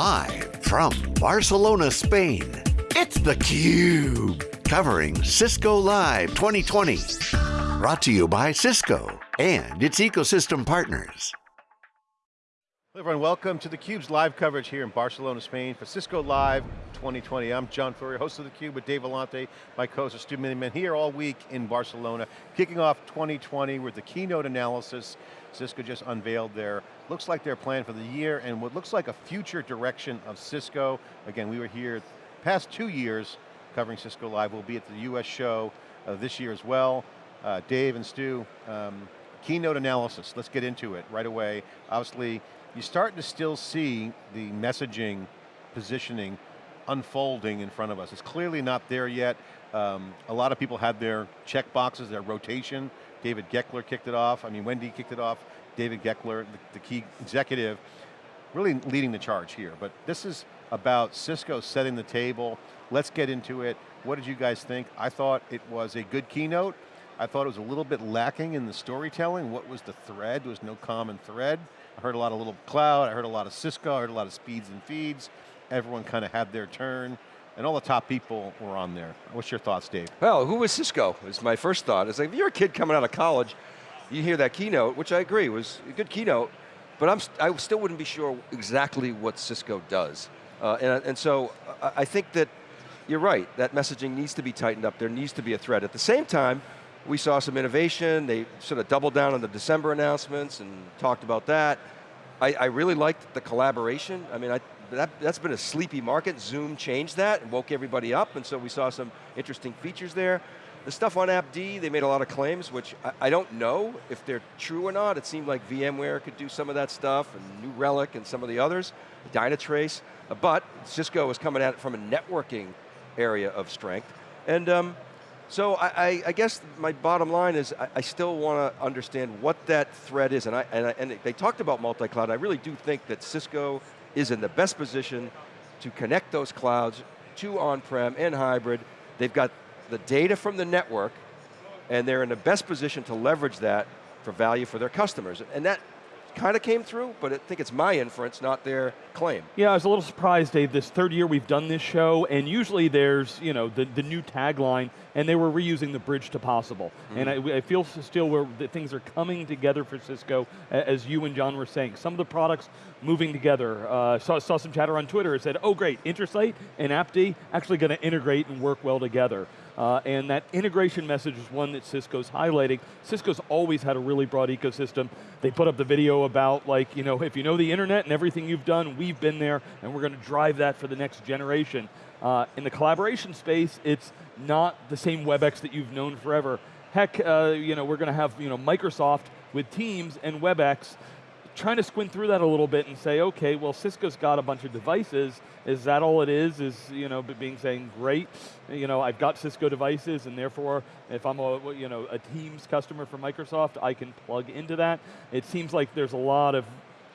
Live from Barcelona, Spain, it's theCUBE. Covering Cisco Live 2020. Brought to you by Cisco and its ecosystem partners. Hello everyone, welcome to theCUBE's live coverage here in Barcelona, Spain for Cisco Live 2020. I'm John Furrier, host of theCUBE with Dave Vellante, my co-host Stu Miniman, here all week in Barcelona, kicking off 2020 with the keynote analysis. Cisco just unveiled their, looks like their plan for the year and what looks like a future direction of Cisco. Again, we were here past two years covering Cisco Live. We'll be at the US show uh, this year as well. Uh, Dave and Stu, um, keynote analysis, let's get into it right away. Obviously, you're starting to still see the messaging, positioning unfolding in front of us. It's clearly not there yet. Um, a lot of people had their check boxes, their rotation. David Goeckeler kicked it off. I mean, Wendy kicked it off. David Goeckeler, the, the key executive, really leading the charge here. But this is about Cisco setting the table. Let's get into it. What did you guys think? I thought it was a good keynote. I thought it was a little bit lacking in the storytelling. What was the thread? There was no common thread. I heard a lot of little cloud, I heard a lot of Cisco, I heard a lot of speeds and feeds. Everyone kind of had their turn, and all the top people were on there. What's your thoughts, Dave? Well, who was Cisco, is my first thought. It's like, if you're a kid coming out of college, you hear that keynote, which I agree was a good keynote, but I'm I still wouldn't be sure exactly what Cisco does. Uh, and, and so I, I think that you're right, that messaging needs to be tightened up. There needs to be a thread. At the same time, we saw some innovation. They sort of doubled down on the December announcements and talked about that. I, I really liked the collaboration. I mean, I, that, has been a sleepy market. Zoom changed that and woke everybody up, and so we saw some interesting features there. The stuff on AppD, they made a lot of claims, which I, I, don't know if they're true or not. It seemed like VMware could do some of that stuff, and New Relic and some of the others, Dynatrace, but Cisco was coming at it from a networking area of strength. And um, so I, I, guess my bottom line is I, I still want to understand what that thread is, and, I, and, and they talked about multi-cloud. I really do think that Cisco is in the best position to connect those clouds to on-prem and hybrid. They've got the data from the network, and they're in the best position to leverage that for value for their customers. And that kind of came through, but I think it's my inference, not their claim. Yeah, I was a little surprised, Dave. This third year we've done this show, and usually there's you know the, the new tagline, and they were reusing the bridge to possible. Mm -hmm. And I, I, feel still where the things are coming together for Cisco, as you and John were saying. Some of the products moving together. Uh, saw, saw some chatter on Twitter. It said, oh great, Intersight and AppD actually going to integrate and work well together. Uh, and that integration message is one that Cisco's highlighting. Cisco's always had a really broad ecosystem. They put up the video about like, you know, if you know the internet and everything you've done, we've been there and we're going to drive that for the next generation. Uh, in the collaboration space, it's not the same WebEx that you've known forever. Heck, uh, you know, we're going to have you know, Microsoft with Teams and WebEx trying to squint through that a little bit and say, okay, well Cisco's got a bunch of devices. Is that all it is? Is you know being saying, great, you know I've got Cisco devices, and therefore if I'm a you know a Teams customer for Microsoft, I can plug into that. It seems like there's a lot of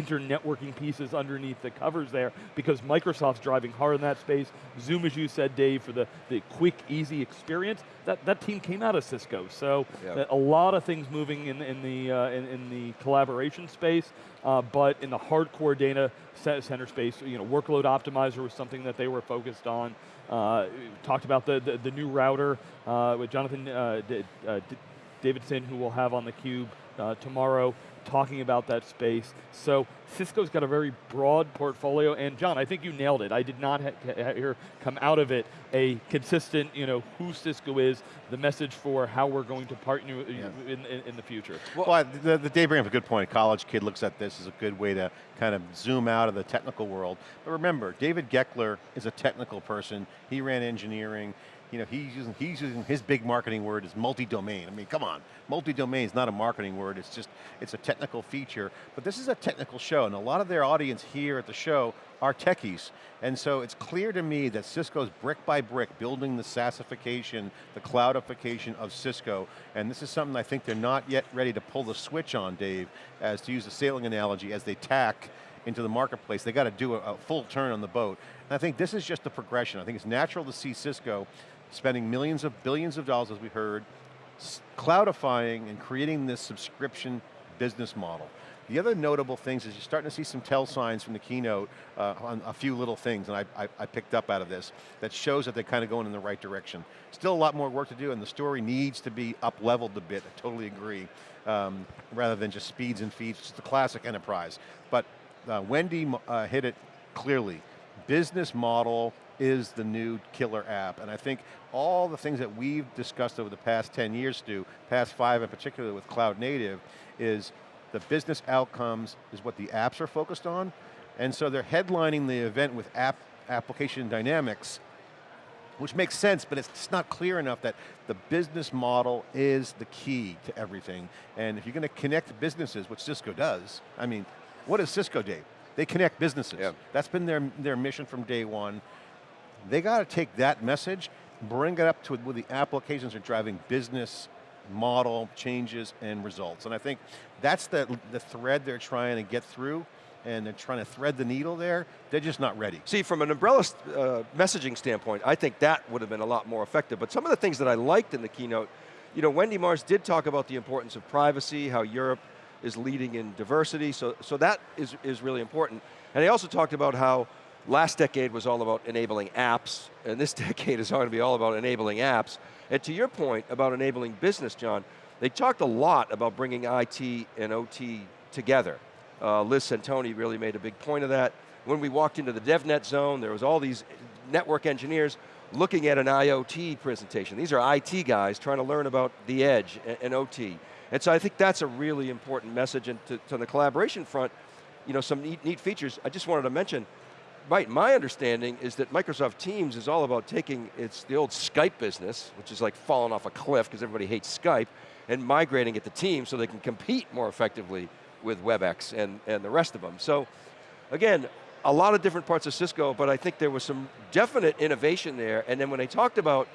internetworking pieces underneath the covers there because Microsoft's driving hard in that space. Zoom, as you said, Dave, for the, the quick, easy experience. That, that team came out of Cisco. So yep. a lot of things moving in, in, the, uh, in, in, the collaboration space, uh, but in the hardcore data center space, you know, workload optimizer was something that they were focused on. Uh, talked about the, the, the new router uh, with Jonathan uh, uh, Davidson, who we'll have on the cube Uh, tomorrow talking about that space. So Cisco's got a very broad portfolio, and John, I think you nailed it. I did not hear come out of it a consistent, you know, who Cisco is, the message for how we're going to partner yeah. in, in, in, the future. Well, well the, the Dave brings up a good point. A college kid looks at this as a good way to kind of zoom out of the technical world. But remember, David Goeckeler is a technical person. He ran engineering you know, he's using, he's using his big marketing word is multi-domain. I mean, come on, multi-domain is not a marketing word, it's just, it's a technical feature. But this is a technical show, and a lot of their audience here at the show are techies. And so it's clear to me that Cisco's brick by brick building the SaaSification, the cloudification of Cisco, and this is something I think they're not yet ready to pull the switch on, Dave, as to use a sailing analogy, as they tack into the marketplace. They got to do a, a, full turn on the boat. And I think this is just the progression. I think it's natural to see Cisco spending millions of billions of dollars, as we heard, cloudifying and creating this subscription business model. The other notable things is you're starting to see some tell signs from the keynote uh, on a few little things, and I, I, I picked up out of this, that shows that they're kind of going in the right direction. Still a lot more work to do, and the story needs to be up-leveled a bit, I totally agree, um, rather than just speeds and feeds, it's the classic enterprise. But uh, Wendy uh, hit it clearly. Business model is the new killer app. And I think all the things that we've discussed over the past 10 years, Stu, past five in particular with cloud native, is the business outcomes is what the apps are focused on. And so they're headlining the event with app application dynamics, which makes sense, but it's not clear enough that the business model is the key to everything. And if you're going to connect businesses, which Cisco does, I mean, what is Cisco, Dave? They connect businesses. Yeah. That's been their, their mission from day one. They got to take that message, bring it up to where the applications are driving business model changes and results. And I think that's the, the thread they're trying to get through and they're trying to thread the needle there, they're just not ready. See, from an umbrella uh, messaging standpoint, I think that would have been a lot more effective. But some of the things that I liked in the keynote, you know, Wendy Mars did talk about the importance of privacy, how Europe is leading in diversity, so, so that is, is really important. And he also talked about how Last decade was all about enabling apps, and this decade is going to be all about enabling apps. And to your point about enabling business, John, they talked a lot about bringing IT and OT together. Uh, Liz Centoni really made a big point of that. When we walked into the DevNet zone, there was all these network engineers looking at an IoT presentation. These are IT guys trying to learn about the edge and, and OT. And so I think that's a really important message. And to, to the collaboration front, you know, some neat, neat features. I just wanted to mention, right, my understanding is that Microsoft Teams is all about taking its the old Skype business, which is like falling off a cliff because everybody hates Skype, and migrating it to Teams so they can compete more effectively with WebEx and, and the rest of them. So again, a lot of different parts of Cisco, but I think there was some definite innovation there, and then when they talked about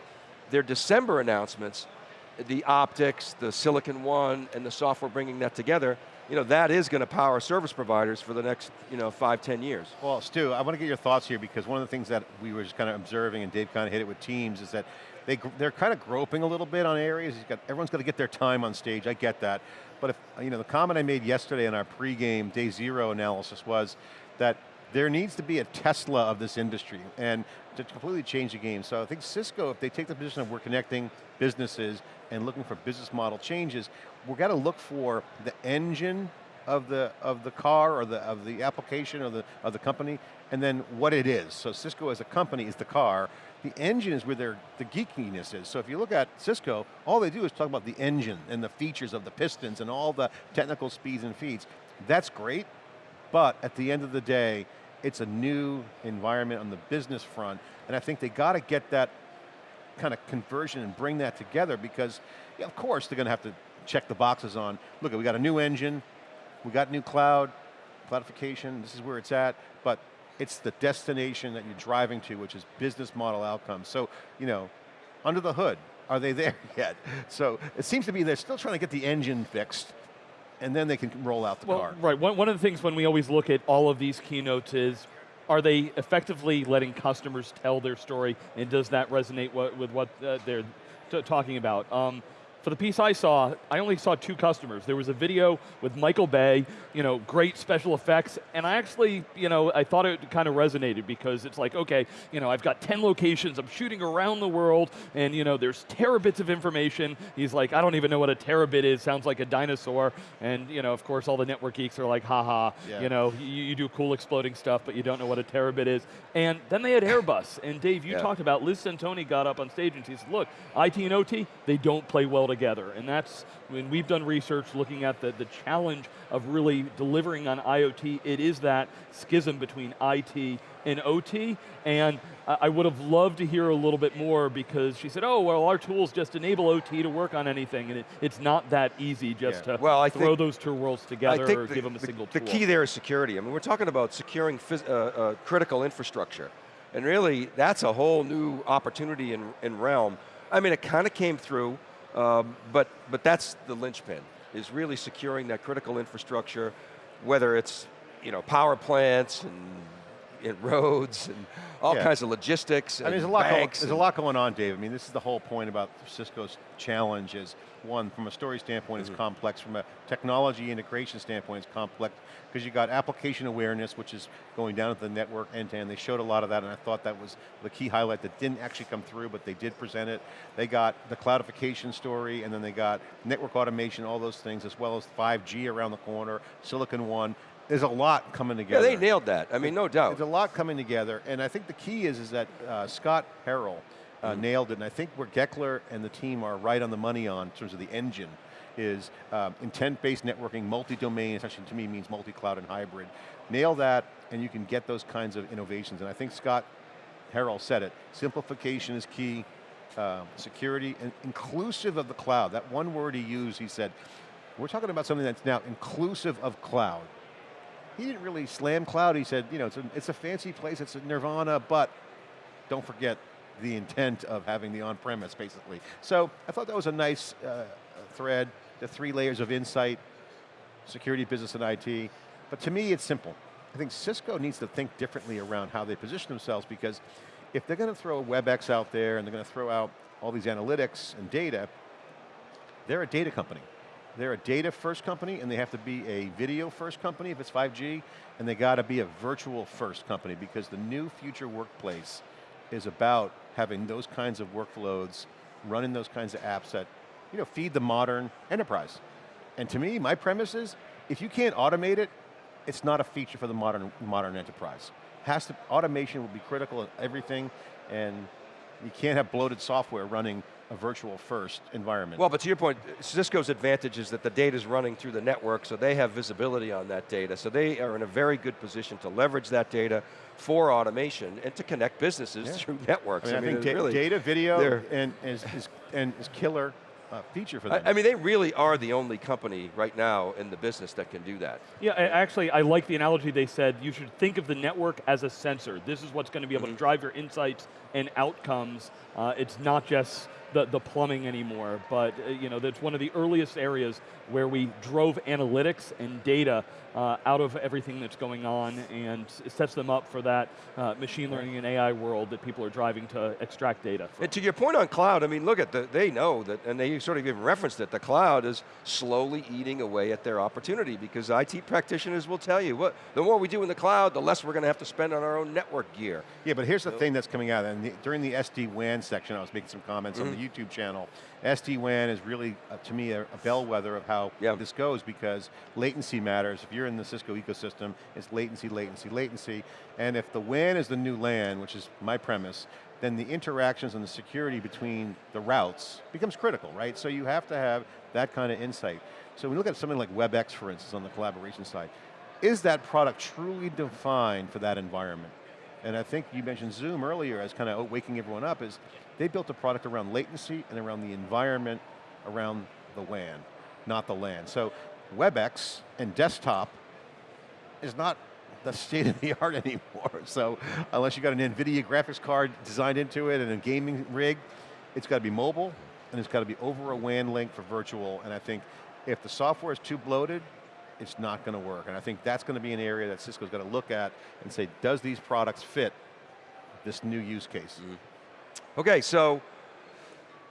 their December announcements, the optics, the Silicon One, and the software bringing that together, you know, that is going to power service providers for the next, you know, five, ten years. Well, Stu, I want to get your thoughts here because one of the things that we were just kind of observing and Dave kind of hit it with teams is that they, they're kind of groping a little bit on areas. Got, everyone's got to get their time on stage, I get that. But if, you know, the comment I made yesterday in our pregame day zero analysis was that there needs to be a Tesla of this industry and to completely change the game. So I think Cisco, if they take the position of we're connecting businesses and looking for business model changes, we're got to look for the engine of the of the car or the of the application or the of the company, and then what it is. So Cisco as a company is the car. The engine is where their the geekiness is. So if you look at Cisco, all they do is talk about the engine and the features of the pistons and all the technical speeds and feeds. That's great, but at the end of the day, it's a new environment on the business front, and I think they got to get that kind of conversion and bring that together because, yeah, of course, they're going to have to check the boxes on, look, we got a new engine, we got new cloud, cloudification, this is where it's at, but it's the destination that you're driving to, which is business model outcomes. So, you know, under the hood, are they there yet? So it seems to be they're still trying to get the engine fixed, and then they can roll out the well, car. Right, one, one of the things when we always look at all of these keynotes is, are they effectively letting customers tell their story, and does that resonate with what uh, they're talking about? Um, for the piece I saw, I only saw two customers. There was a video with Michael Bay, you know, great special effects, and I actually, you know, I thought it kind of resonated because it's like, okay, you know, I've got 10 locations, I'm shooting around the world, and you know, there's terabits of information. He's like, I don't even know what a terabit is, sounds like a dinosaur, and you know, of course, all the network geeks are like, haha, yeah. you know, you, you, do cool exploding stuff, but you don't know what a terabit is. And then they had Airbus, and Dave, you yeah. talked about, Liz Centoni got up on stage and she said, look, IT and OT, they don't play well together. And that's, when we've done research looking at the, the challenge of really delivering on IoT, it is that schism between IT and OT, and I would have loved to hear a little bit more because she said, oh, well, our tools just enable OT to work on anything, and it, it's not that easy just yeah. to well, I throw those two worlds together or the, give them a the, single the tool. The key there is security. I mean, we're talking about securing uh, uh, critical infrastructure, and really, that's a whole new opportunity in realm. I mean, it kind of came through um, but, but that's the linchpin, is really securing that critical infrastructure, whether it's you know, power plants and in roads and all Yeah. kinds of logistics I mean, there's a lot. Going, there's a lot going on, Dave. I mean, this is the whole point about Cisco's challenge. Is one from a story standpoint, Mm-hmm. it's complex. From a technology integration standpoint, it's complex because you got application awareness, which is going down to the network end to end. They showed a lot of that, and I thought that was the key highlight that didn't actually come through, but they did present it. They got the cloudification story, and then they got network automation, all those things, as well as 5G around the corner, Silicon One. There's a lot coming together. Yeah, they nailed that. I mean, no doubt. There's a lot coming together, and I think the key is is that uh, Scott Harrell uh, Mm-hmm. nailed it, and I think where Goeckeler and the team are right on the money on in terms of the engine is um, intent-based networking, multi-domain, essentially to me means multi-cloud and hybrid. Nail that, and you can get those kinds of innovations, and I think Scott Harrell said it, simplification is key, uh, security, and inclusive of the cloud. That one word he used, he said, we're talking about something that's now inclusive of cloud he didn't really slam cloud. He said, you know, it's a, it's a fancy place, it's a nirvana, but don't forget the intent of having the on-premise, basically. So I thought that was a nice uh, thread, the three layers of insight, security, business, and IT. But to me, it's simple. I think Cisco needs to think differently around how they position themselves because if they're going to throw WebEx out there and they're going to throw out all these analytics and data, they're a data company. They're a data first company and they have to be a video first company if it's 5G, and they got to be a virtual first company because the new future workplace is about having those kinds of workloads, running those kinds of apps that you know, feed the modern enterprise. And to me, my premise is, if you can't automate it, it's not a feature for the modern, modern enterprise. Has to, automation will be critical in everything, and you can't have bloated software running a virtual first environment. Well, but to your point, Cisco's advantage is that the data is running through the network, so they have visibility on that data. So they are in a very good position to leverage that data for automation and to connect businesses Yeah. through networks. I mean, I, think it's da- really, data, video, and is, is, and is killer uh, feature for them. I, I mean, they really are the only company right now in the business that can do that. Yeah, I- actually, I like the analogy they said. You should think of the network as a sensor. This is what's going to be able to drive your insights and outcomes. Uh, it's not just the, the plumbing anymore, but uh, you know, that's one of the earliest areas where we drove analytics and data uh, out of everything that's going on and sets them up for that uh, machine learning and AI world that people are driving to extract data from. And to your point on cloud, I mean, look at the, they know that, and they sort of even referenced it, the cloud is slowly eating away at their opportunity because IT practitioners will tell you, what, the more we do in the cloud, the less we're going to have to spend on our own network gear. Yeah, but here's the thing that's coming out, and the, during the SD-WAN section, I was making some comments on the Mm-hmm. YouTube channel. SD-WAN is really, uh, to me, a, a bellwether of how Yeah. this goes because latency matters. If you're in the Cisco ecosystem, it's latency, latency, latency, and if the WAN is the new LAN, which is my premise, then the interactions and the security between the routes becomes critical, right? So you have to have that kind of insight. So when you look at something like WebEx, for instance, on the collaboration side, is that product truly defined for that environment? And I think you mentioned Zoom earlier as kind of waking everyone up is they built a product around latency and around the environment around the WAN, not the LAN. So WebEx and desktop is not the state of the art anymore. So unless you got an NVIDIA graphics card designed into it and a gaming rig, it's got to be mobile and it's got to be over a WAN link for virtual. And I think if the software is too bloated, it's not going to work. And I think that's going to be an area that Cisco's got to look at and say, does these products fit this new use case? Mm-hmm. Okay, so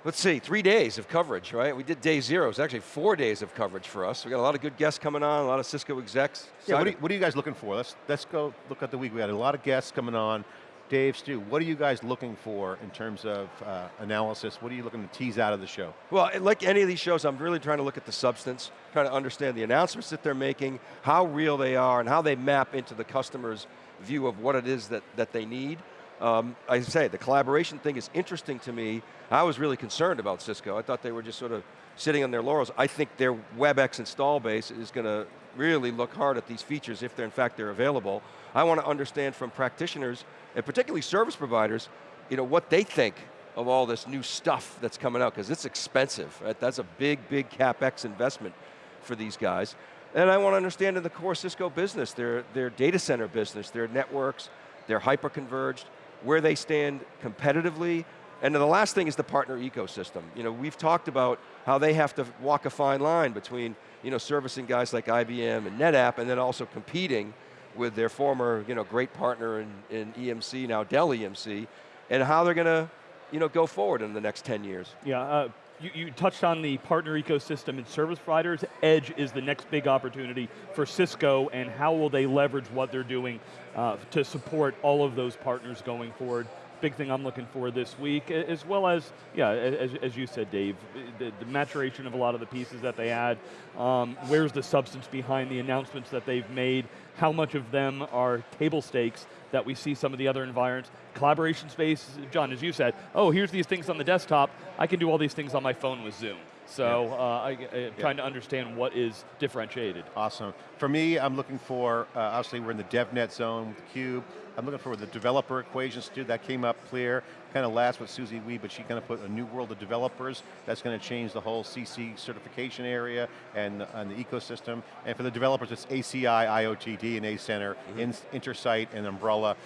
let's see, three days of coverage, right? We did day zero. It's actually four days of coverage for us. We got a lot of good guests coming on, a lot of Cisco execs. Yeah, what are, you, what are you guys looking for? Let's, let's go look at the week. We had a lot of guests coming on. Dave, Stu, what are you guys looking for in terms of uh, analysis? What are you looking to tease out of the show? Well, like any of these shows, I'm really trying to look at the substance, trying to understand the announcements that they're making, how real they are, and how they map into the customer's view of what it is that, that they need. Um, I say, the collaboration thing is interesting to me. I was really concerned about Cisco. I thought they were just sort of sitting on their laurels. I think their WebEx install base is going to really look hard at these features if they're in fact they're available. I want to understand from practitioners, and particularly service providers, you know, what they think of all this new stuff that's coming out, because it's expensive. Right? That's a big, big CapEx investment for these guys. And I want to understand in the core Cisco business, their, their data center business, their networks, their hyper-converged, where they stand competitively. And then the last thing is the partner ecosystem. You know, we've talked about how they have to walk a fine line between, you know, servicing guys like IBM and NetApp and then also competing with their former, you know, great partner in, in EMC, now Dell EMC, and how they're going to, you know, go forward in the next 10 years. Yeah, uh, you, you, touched on the partner ecosystem and service providers. Edge is the next big opportunity for Cisco and how will they leverage what they're doing uh, to support all of those partners going forward big thing I'm looking for this week, as well as, yeah, as, as you said, Dave, the, the, maturation of a lot of the pieces that they had. Um, where's the substance behind the announcements that they've made? How much of them are table stakes that we see some of the other environments? Collaboration space, John, as you said, oh, here's these things on the desktop. I can do all these things on my phone with Zoom. So yeah. uh, I, am yeah. trying to understand what is differentiated. Awesome. For me, I'm looking for, uh, obviously we're in the DevNet zone with CUBE. I'm looking for the developer equations too, that came up clear, kind of last with Susie Wee, but she kind of put a new world of developers, that's going to change the whole CC certification area and, and the ecosystem. And for the developers, it's ACI, IoT, DNA Center, mm -hmm. Intersight, and Umbrella.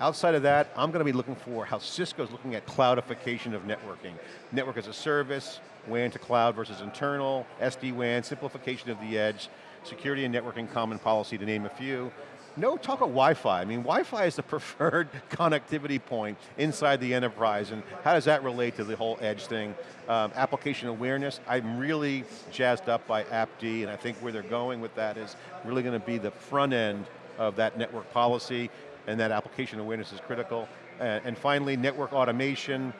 Outside of that, I'm going to be looking for how Cisco's looking at cloudification of networking. Network as a service, WAN to cloud versus internal, SD-WAN, simplification of the edge, security and networking common policy to name a few no talk of Wi-Fi. I mean, Wi-Fi is the preferred connectivity point inside the enterprise, and how does that relate to the whole edge thing? Um, application awareness, I'm really jazzed up by AppD, and I think where they're going with that is really going to be the front end of that network policy, and that application awareness is critical. Uh, and finally, network automation,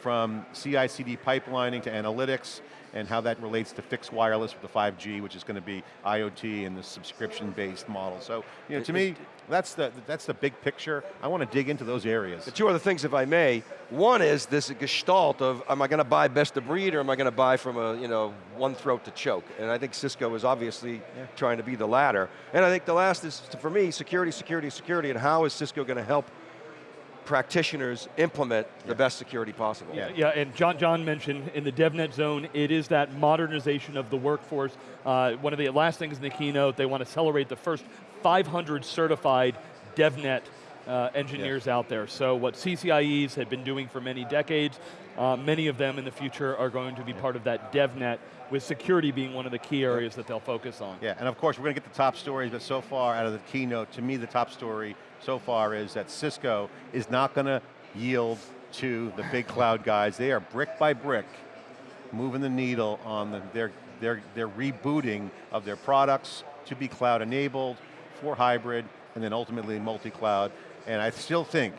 from CI/CD pipelining to analytics, and how that relates to fixed wireless with the 5G, which is going to be IoT and the subscription-based model. So, you know, to me, that's the, that's the big picture. I want to dig into those areas. The two other things, if I may. One is this gestalt of, am I going to buy best of breed or am I going to buy from a, you know, one throat to choke? And I think Cisco is obviously yeah. trying to be the latter. And I think the last is, for me, security, security, security, and how is Cisco going to help practitioners implement yeah. the best security possible. Yeah, yeah, and John, John mentioned in the DevNet zone, it is that modernization of the workforce. Uh, one of the last things in the keynote, they want to celebrate the first 500 certified DevNet uh, engineers yeah. out there. So what CCIEs had been doing for many decades, uh, many of them in the future are going to be part of that DevNet, with security being one of the key areas that they'll focus on. Yeah, and of course we're going to get the top stories, but so far out of the keynote, to me the top story so far is that Cisco is not going to yield to the big cloud guys. They are brick by brick moving the needle on the, their, their, their rebooting of their products to be cloud enabled, for hybrid, and then ultimately multi-cloud. And I still think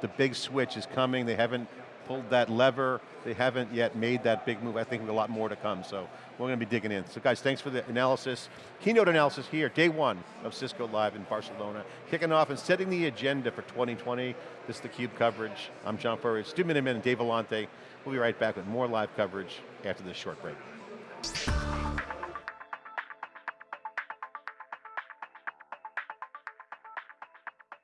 the big switch is coming. They haven't pulled that lever. They haven't yet made that big move. I think a lot more to come, so we're going to be digging in. So guys, thanks for the analysis. Keynote analysis here, day one of Cisco Live in Barcelona. Kicking off and setting the agenda for 2020. This is theCUBE coverage. I'm John Furrier, Stu Miniman and Dave Vellante. We'll be right back with more live coverage after this short break.